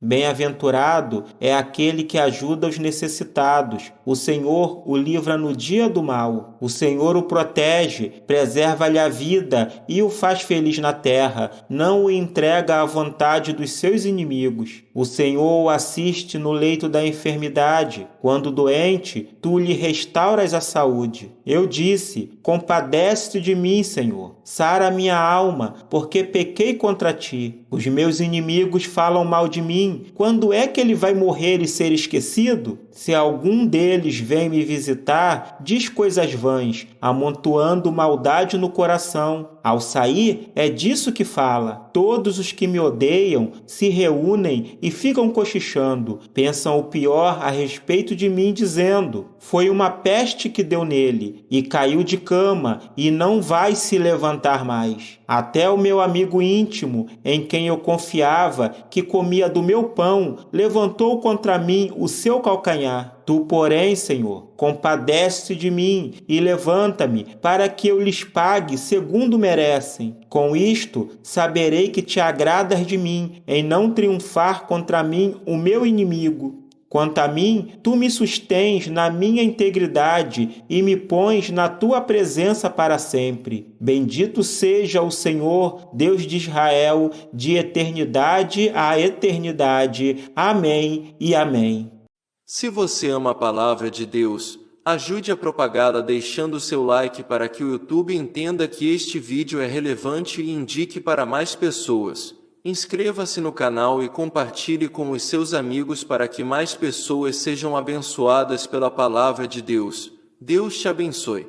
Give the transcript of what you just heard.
Bem-aventurado é aquele que ajuda os necessitados. O Senhor o livra no dia do mal. O Senhor o protege, preserva-lhe a vida e o faz feliz na terra. Não o entrega à vontade dos seus inimigos. O Senhor o assiste no leito da enfermidade. Quando doente, tu lhe restauras a saúde. Eu disse: Compadece de mim, Senhor. Sara minha alma, porque pequei contra ti. Os meus inimigos falam mal de mim. Quando é que ele vai morrer e ser esquecido? Se algum deles vem me visitar, diz coisas vãs, amontoando maldade no coração. Ao sair, é disso que fala. Todos os que me odeiam se reúnem e ficam cochichando. Pensam o pior a respeito de mim, dizendo: Foi uma peste que deu nele, e caiu de cama, e não vai se levantar mais. Até o meu amigo íntimo, em quem eu confiava, que comia do meu pão, levantou contra mim o seu calcanhar. Tu, porém, Senhor, compadece de mim e levanta-me, para que eu lhes pague segundo merecem. Com isto, saberei que te agradas de mim, em não triunfar contra mim o meu inimigo. Quanto a mim, tu me sustens na minha integridade e me pões na tua presença para sempre. Bendito seja o Senhor, Deus de Israel, de eternidade a eternidade. Amém e amém. Se você ama a palavra de Deus, ajude a propagá-la deixando seu like para que o YouTube entenda que este vídeo é relevante e indique para mais pessoas. Inscreva-se no canal e compartilhe com os seus amigos para que mais pessoas sejam abençoadas pela palavra de Deus. Deus te abençoe.